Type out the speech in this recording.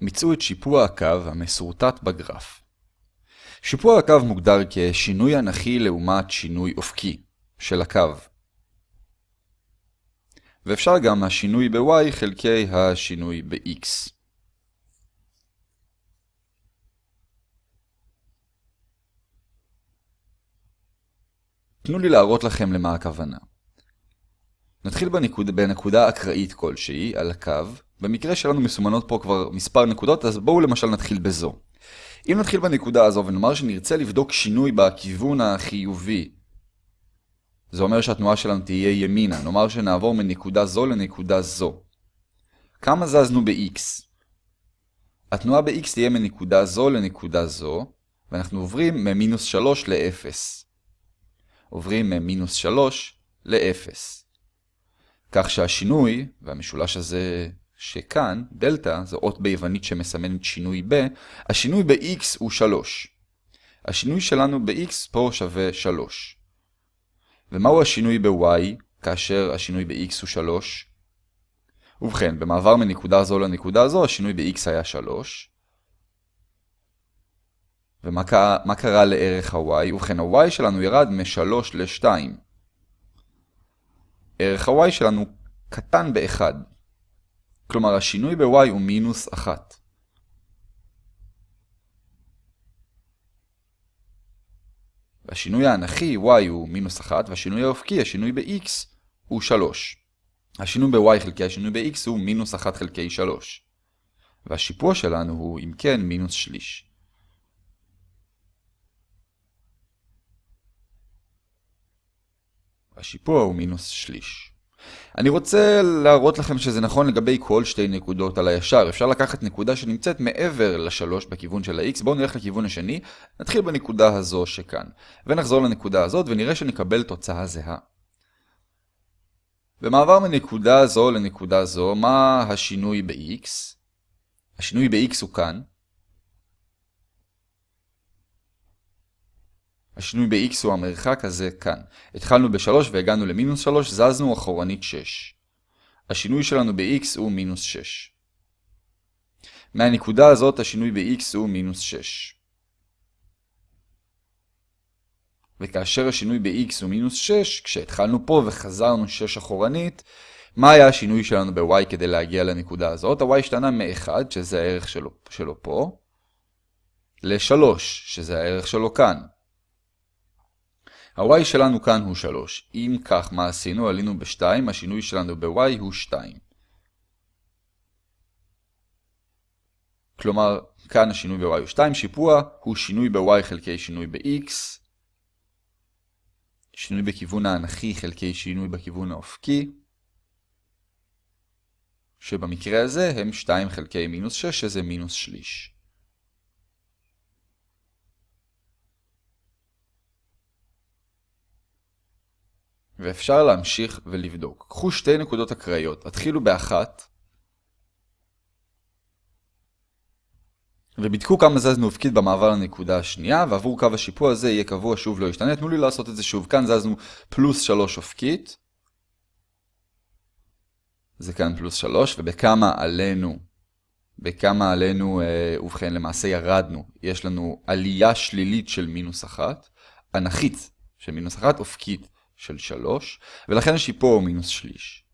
מצאו את שיפוע הקו המסורטט בגרף. שיפוע הקו מוגדר כשינוי אנכי לעומת שינוי אופקי של הקו. ואפשר גם השינוי ב-y חלקי השינוי ב-x. תנו לי להראות לכם למה הכוונה. נתחיל בנקוד, בנקודה אקראית כלשהי על הקו. במקרה שלנו מסומנות פה כבר מספר נקודות, אז בואו למשל נתחיל בזו. אם נתחיל בנקודה הזו ונאמר שנרצה לבדוק שינוי בכיוון החיובי, זה אומר שהתנועה שלנו תהיה ימינה. נאמר שנעבור מנקודה זו לנקודה זו. כמה זזנו ב-x? התנועה ב-x תהיה מנקודה זו לנקודה זו, ואנחנו עוברים ממינוס 3 ל-0. עוברים ממינוס 3 ל-0. כך שהשינוי, והמשולש הזה שכאן, דלתא, זו אות ביוונית שמסמנת שינוי ב, השינוי ב-x הוא 3. השינוי שלנו ב-x פה שווה 3. ומהו השינוי ב-y כאשר השינוי ב-x הוא 3? ובכן, במעבר מנקודה זו לנקודה זו, השינוי ב-x היה 3. ומה קרה, לערך ה-y? ובכן, ה-y שלנו ירד מ-3 ל-2. ערך ה-y שלנו קטן ב-1. כלומר, השינוי ב-y הוא מינוס 1. השינוי האנכי, y הוא מינוס 1, והשינוי האופקי, השינוי ב-x, הוא 3. השינוי ב-y חלקי השינוי ב-x הוא מינוס 1 חלקי 3. והשיפוע שלנו הוא, אם כן, מינוס שליש. השיפוע הוא מינוס שליש. אני רוצה להראות לכם שזה נכון לגבי כל שתי נקודות על הישר. אפשר לקחת נקודה שנמצאת מעבר לשלוש בכיוון של ה-x. בואו נלך לכיוון השני, נתחיל בנקודה הזו שכאן. ונחזור לנקודה הזאת ונראה שנקבל תוצאה זהה. במעבר מנקודה זו לנקודה זו, מה השינוי ב-x? השינוי ב-x הוא כאן. השינוי ב-x הוא המרחק הזה כאן. התחלנו ב-3 והגענו למינוס 3, זזנו אחורנית 6. השינוי שלנו ב-x הוא מינוס 6. מהנקודה הזאת השינוי ב-x הוא מינוס 6. וכאשר השינוי ב-x הוא מינוס 6, כשהתחלנו פה וחזרנו 6 אחורנית, מה היה השינוי שלנו ב-y כדי להגיע לנקודה הזאת? ה-y השתנה מ-1, שזה הערך שלו, שלו פה, ל-3, שזה הערך שלו כאן. ה-y שלנו כאן הוא 3. אם כך, מה עשינו? עלינו ב-2, השינוי שלנו ב-y הוא 2. כלומר, כאן השינוי ב-y הוא 2, שיפוע הוא שינוי ב-y חלקי שינוי ב-x, שינוי בכיוון האנכי חלקי שינוי בכיוון האופקי, שבמקרה הזה הם 2 חלקי מינוס 6, שזה מינוס שליש. ואפשר להמשיך ולבדוק. קחו שתי נקודות אקראיות, התחילו באחת, ובדקו כמה זזנו אופקית במעבר לנקודה השנייה, ועבור קו השיפוע הזה יהיה קבוע שוב לא ישתנה. תנו לי לעשות את זה שוב. כאן זזנו פלוס 3 אופקית. זה כאן פלוס 3, ובכמה עלינו, בכמה עלינו, אה, ובכן למעשה ירדנו. יש לנו עלייה שלילית של מינוס 1, אנכית של מינוס 1, אופקית של 3, ולכן השיפוע הוא מינוס שליש.